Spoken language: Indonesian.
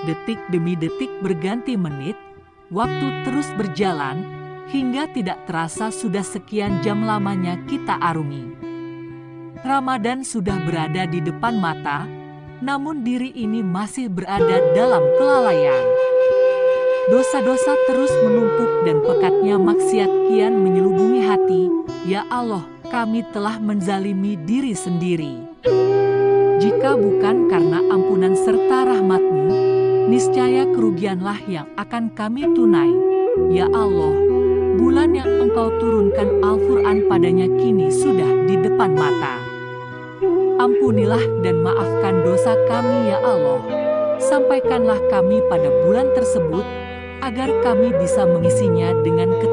Detik demi detik berganti menit, waktu terus berjalan, hingga tidak terasa sudah sekian jam lamanya kita arungi. Ramadan sudah berada di depan mata, namun diri ini masih berada dalam kelalaian. Dosa-dosa terus menumpuk dan pekatnya maksiat kian menyelubungi hati. Ya Allah, kami telah menzalimi diri sendiri. Jika bukan karena ampunan serta rahmatmu, niscaya kerugianlah yang akan kami tunai. Ya Allah, bulan yang engkau turunkan Al-Quran padanya kini sudah di depan mata. Ampunilah dan maafkan dosa kami ya Allah. Sampaikanlah kami pada bulan tersebut, agar kami bisa mengisinya dengan kepadamu.